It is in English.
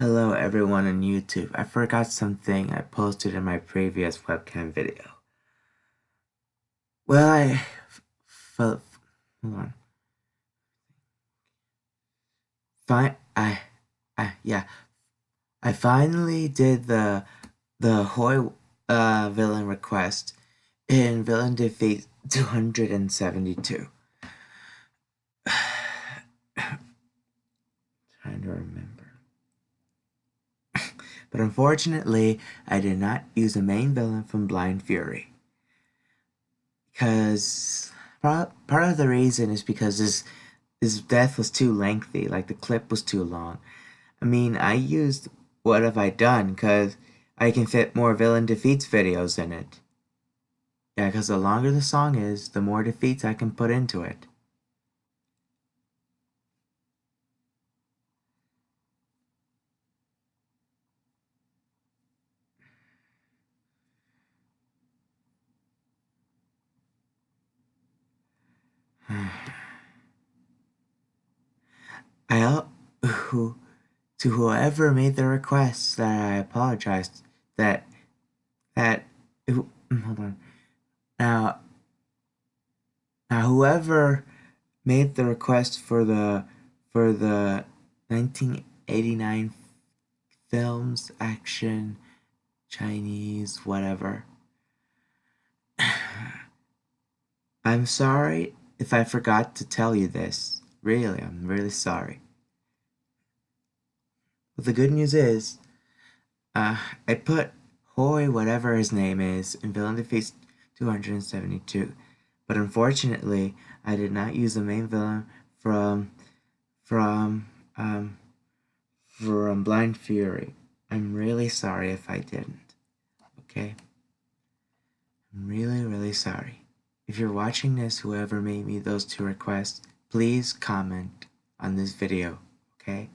Hello everyone on YouTube. I forgot something I posted in my previous webcam video. Well, I hold on. Fine, I, I yeah, I finally did the the Hoi uh, villain request in Villain Defeat 272. But unfortunately, I did not use the main villain from Blind Fury. Because part of the reason is because his, his death was too lengthy, like the clip was too long. I mean, I used What Have I Done because I can fit more villain defeats videos in it. Yeah, because the longer the song is, the more defeats I can put into it. I who to whoever made the request that I apologized that that mm, hold on now now whoever made the request for the for the 1989 films action Chinese whatever I'm sorry if I forgot to tell you this. Really, I'm really sorry. But the good news is, uh, I put Hoi, whatever his name is, in Villain Defeats 272. But unfortunately, I did not use the main villain from, from, um, from Blind Fury. I'm really sorry if I didn't. Okay? I'm really, really sorry. If you're watching this, whoever made me those two requests, please comment on this video, okay?